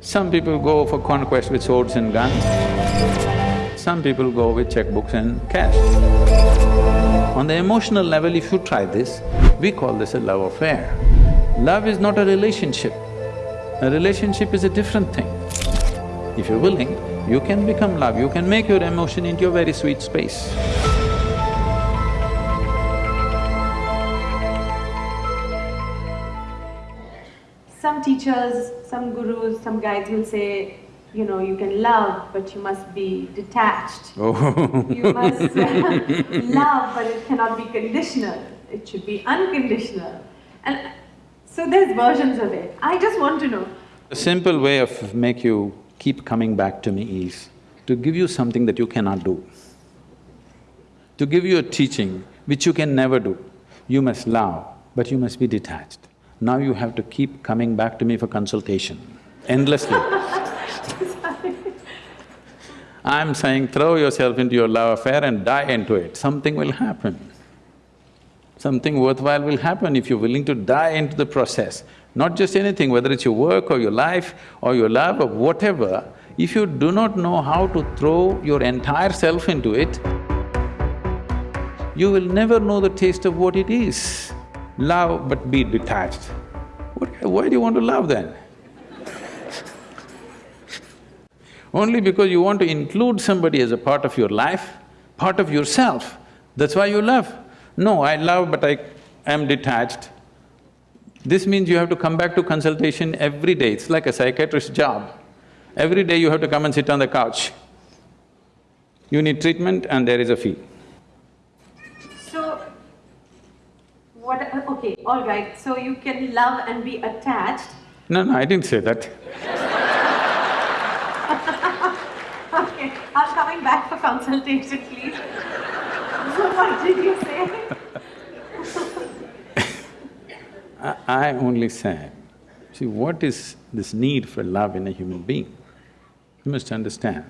Some people go for conquest with swords and guns, some people go with checkbooks and cash. On the emotional level, if you try this, we call this a love affair. Love is not a relationship. A relationship is a different thing. If you're willing, you can become love, you can make your emotion into a very sweet space. Teachers, some gurus, some guides will say, you know, you can love, but you must be detached. Oh You must love, but it cannot be conditional. It should be unconditional. And so there's versions of it. I just want to know, A simple way of make you keep coming back to me is to give you something that you cannot do. To give you a teaching which you can never do. You must love, but you must be detached. Now you have to keep coming back to me for consultation, endlessly. I'm saying throw yourself into your love affair and die into it, something will happen. Something worthwhile will happen if you're willing to die into the process. Not just anything, whether it's your work or your life or your love or whatever, if you do not know how to throw your entire self into it, you will never know the taste of what it is. Love but be detached. What, why do you want to love then? Only because you want to include somebody as a part of your life, part of yourself, that's why you love. No, I love but I am detached. This means you have to come back to consultation every day, it's like a psychiatrist's job. Every day you have to come and sit on the couch. You need treatment and there is a fee. so what… okay, all right, so you can love and be attached. No, no, I didn't say that. Okay, I'm coming back for consultation, please. So what did you say? I, I only said, see, what is this need for love in a human being? You must understand,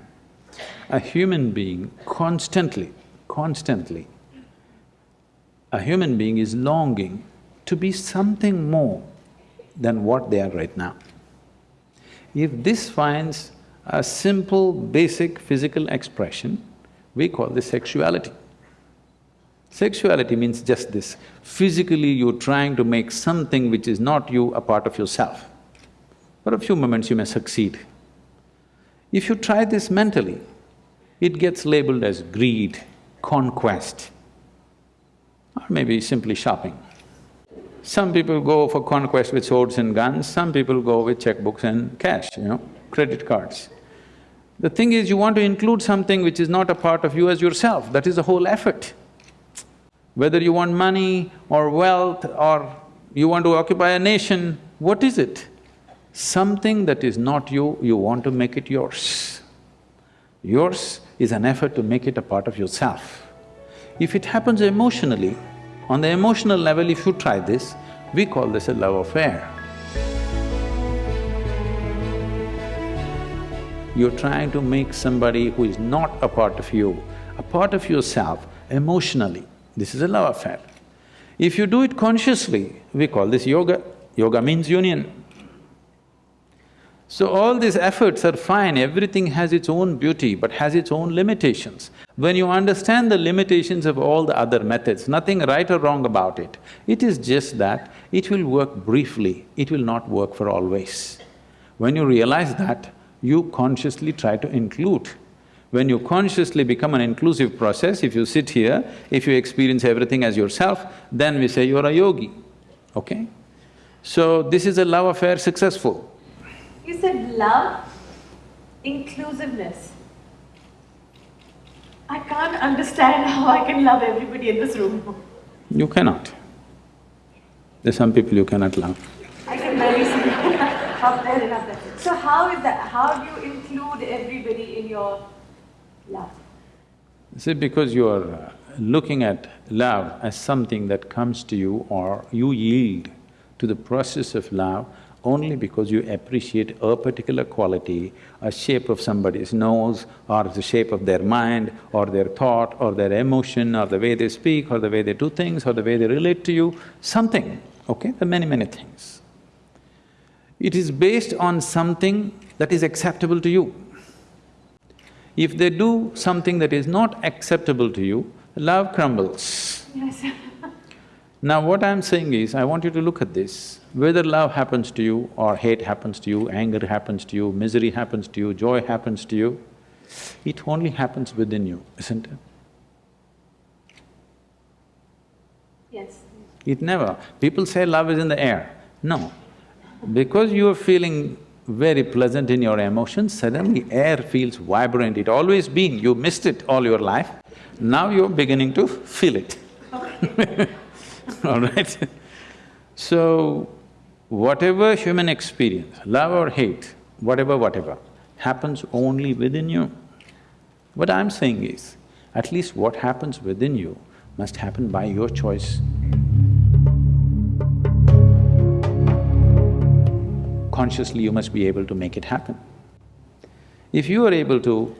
a human being constantly, constantly, a human being is longing to be something more than what they are right now. If this finds a simple, basic physical expression, we call this sexuality. Sexuality means just this, physically you're trying to make something which is not you a part of yourself. For a few moments you may succeed. If you try this mentally, it gets labeled as greed, conquest, or maybe simply shopping. Some people go for conquest with swords and guns, some people go with checkbooks and cash, you know, credit cards. The thing is, you want to include something which is not a part of you as yourself, that is the whole effort. Whether you want money or wealth or you want to occupy a nation, what is it? Something that is not you, you want to make it yours. Yours is an effort to make it a part of yourself. If it happens emotionally, on the emotional level if you try this, we call this a love affair. You're trying to make somebody who is not a part of you, a part of yourself emotionally. This is a love affair. If you do it consciously, we call this yoga. Yoga means union. So all these efforts are fine, everything has its own beauty but has its own limitations. When you understand the limitations of all the other methods, nothing right or wrong about it, it is just that it will work briefly, it will not work for always. When you realize that, you consciously try to include. When you consciously become an inclusive process, if you sit here, if you experience everything as yourself, then we say you're a yogi, okay? So this is a love affair successful. You said love, inclusiveness. I can't understand how I can love everybody in this room. You cannot. There's some people you cannot love. I can barely see up there and up there. So how is that? How do you include everybody in your love? See, because you are uh, looking at love as something that comes to you or you yield to the process of love only because you appreciate a particular quality, a shape of somebody's nose or the shape of their mind or their thought or their emotion or the way they speak or the way they do things or the way they relate to you, something, okay? There are many, many things. It is based on something that is acceptable to you. If they do something that is not acceptable to you, love crumbles. Yes. Now what I'm saying is, I want you to look at this, whether love happens to you or hate happens to you, anger happens to you, misery happens to you, joy happens to you, it only happens within you, isn't it? yes. It never… People say love is in the air. No. Because you are feeling very pleasant in your emotions, suddenly air feels vibrant, it always been, you missed it all your life, now you're beginning to feel it. all right? So, whatever human experience, love or hate, whatever, whatever, happens only within you. What I'm saying is, at least what happens within you must happen by your choice. Consciously, you must be able to make it happen. If you are able to,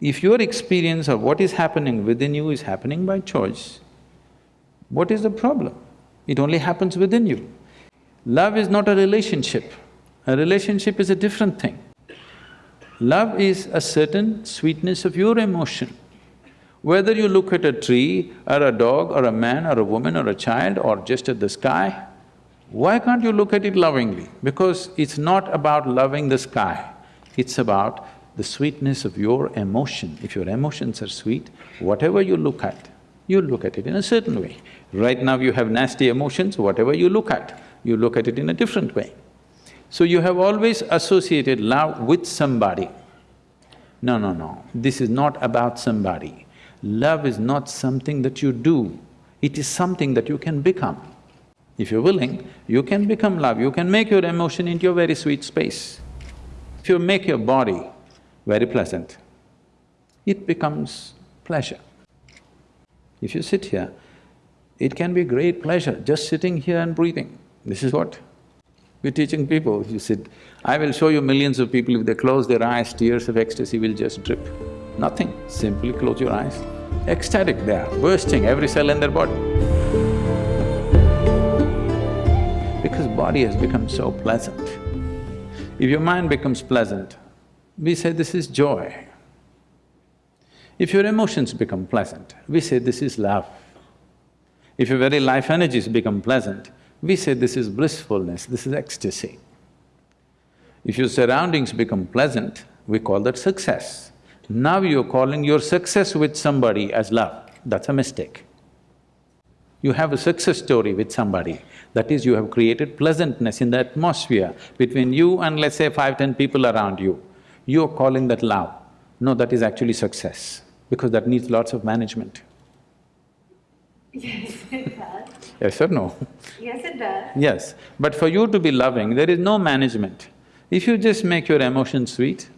if your experience of what is happening within you is happening by choice, what is the problem? It only happens within you. Love is not a relationship. A relationship is a different thing. Love is a certain sweetness of your emotion. Whether you look at a tree, or a dog, or a man, or a woman, or a child, or just at the sky, why can't you look at it lovingly? Because it's not about loving the sky, it's about the sweetness of your emotion. If your emotions are sweet, whatever you look at, you look at it in a certain way. Right now you have nasty emotions, whatever you look at, you look at it in a different way. So you have always associated love with somebody. No, no, no, this is not about somebody. Love is not something that you do, it is something that you can become. If you're willing, you can become love, you can make your emotion into a very sweet space. If you make your body very pleasant, it becomes pleasure. If you sit here, it can be great pleasure just sitting here and breathing. This is what we're teaching people. You sit, I will show you millions of people, if they close their eyes, tears of ecstasy will just drip. Nothing, simply close your eyes. Ecstatic they are, bursting every cell in their body. Because body has become so pleasant. If your mind becomes pleasant, we say this is joy. If your emotions become pleasant, we say this is love. If your very life energies become pleasant, we say this is blissfulness, this is ecstasy. If your surroundings become pleasant, we call that success. Now you're calling your success with somebody as love, that's a mistake. You have a success story with somebody, that is you have created pleasantness in the atmosphere between you and let's say five, ten people around you. You're calling that love. No, that is actually success, because that needs lots of management. Yes, it does. Yes or no? Yes, it does. Yes, but for you to be loving, there is no management. If you just make your emotions sweet,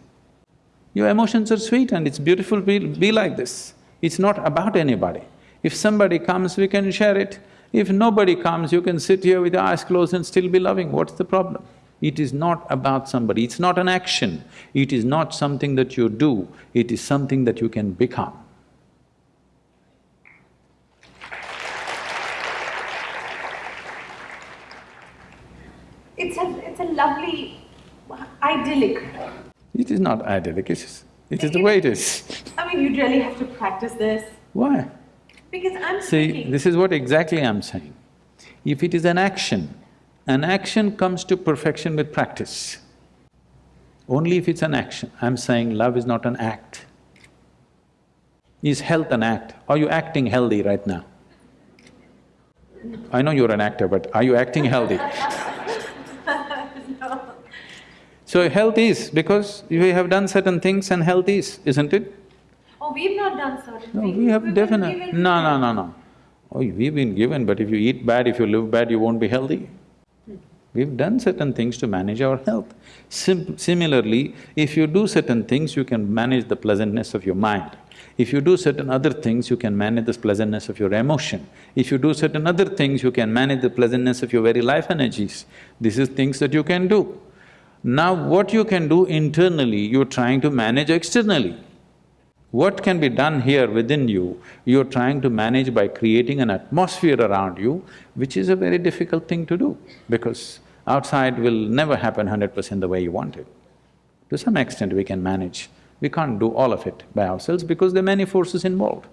your emotions are sweet and it's beautiful, be, be like this. It's not about anybody. If somebody comes, we can share it. If nobody comes, you can sit here with your eyes closed and still be loving, what's the problem? It is not about somebody, it's not an action, it is not something that you do, it is something that you can become. It's a… it's a lovely, idyllic. It is not idyllic, it is… it is the way it is. I mean, you really have to practice this, Why? because I'm See, thinking… this is what exactly I'm saying. If it is an action, an action comes to perfection with practice. Only if it's an action. I'm saying love is not an act. Is health an act? Are you acting healthy right now? I know you're an actor, but are you acting healthy? So health is, because we have done certain things and health is, isn't it? Oh, we've not done certain No, things. we have definitely… No, no, no, no. Oh, we've been given, but if you eat bad, if you live bad, you won't be healthy. We've done certain things to manage our health. Sim similarly, if you do certain things, you can manage the pleasantness of your mind. If you do certain other things, you can manage the pleasantness of your emotion. If you do certain other things, you can manage the pleasantness of your very life energies. This is things that you can do. Now what you can do internally, you're trying to manage externally. What can be done here within you, you're trying to manage by creating an atmosphere around you, which is a very difficult thing to do, because Outside will never happen hundred percent the way you want it. To some extent we can manage, we can't do all of it by ourselves because there are many forces involved.